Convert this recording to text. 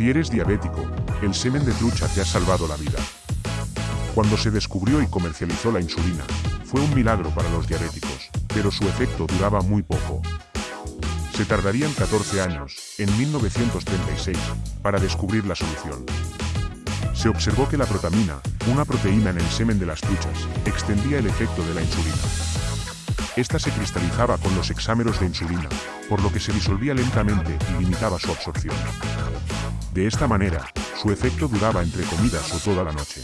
Si eres diabético, el semen de trucha te ha salvado la vida. Cuando se descubrió y comercializó la insulina, fue un milagro para los diabéticos, pero su efecto duraba muy poco. Se tardarían 14 años, en 1936, para descubrir la solución. Se observó que la protamina, una proteína en el semen de las truchas, extendía el efecto de la insulina. Esta se cristalizaba con los hexámeros de insulina, por lo que se disolvía lentamente y limitaba su absorción. De esta manera, su efecto duraba entre comidas o toda la noche.